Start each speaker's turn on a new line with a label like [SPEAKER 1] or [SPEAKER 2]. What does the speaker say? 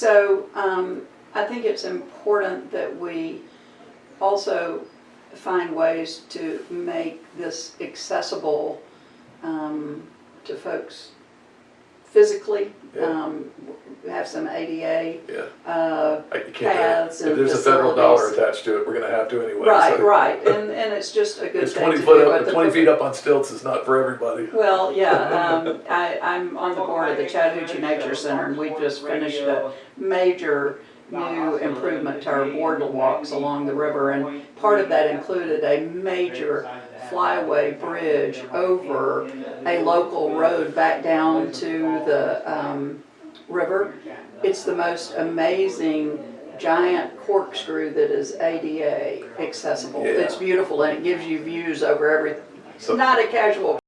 [SPEAKER 1] So um, I think it's important that we also find ways to make this accessible um, to folks physically.
[SPEAKER 2] Yeah.
[SPEAKER 1] Um, have some ADA
[SPEAKER 2] Yeah,
[SPEAKER 1] uh,
[SPEAKER 2] I- you can't,
[SPEAKER 1] Paths
[SPEAKER 2] do it. if
[SPEAKER 1] and
[SPEAKER 2] there's a federal dollar
[SPEAKER 1] facilities.
[SPEAKER 2] attached to it, we're gonna have to anyway.
[SPEAKER 1] right,
[SPEAKER 2] so-
[SPEAKER 1] right, and and it's just a good
[SPEAKER 2] It's
[SPEAKER 1] thing
[SPEAKER 2] twenty
[SPEAKER 1] to
[SPEAKER 2] foot
[SPEAKER 1] do.
[SPEAKER 2] up,
[SPEAKER 1] but the-
[SPEAKER 2] twenty feet up on stilts is not for everybody.
[SPEAKER 1] Well, yeah, um, I, I'm on the board of the Chattahoochee Nature Center, and we just finished a major new improvement to our boardwalks along the river, and part of that included a major flyway bridge over a local road back down to the, um, river. It's the most amazing giant corkscrew that is ADA accessible.
[SPEAKER 2] Yeah.
[SPEAKER 1] It's beautiful, and it gives you views over everything.
[SPEAKER 2] So-
[SPEAKER 1] Not a casual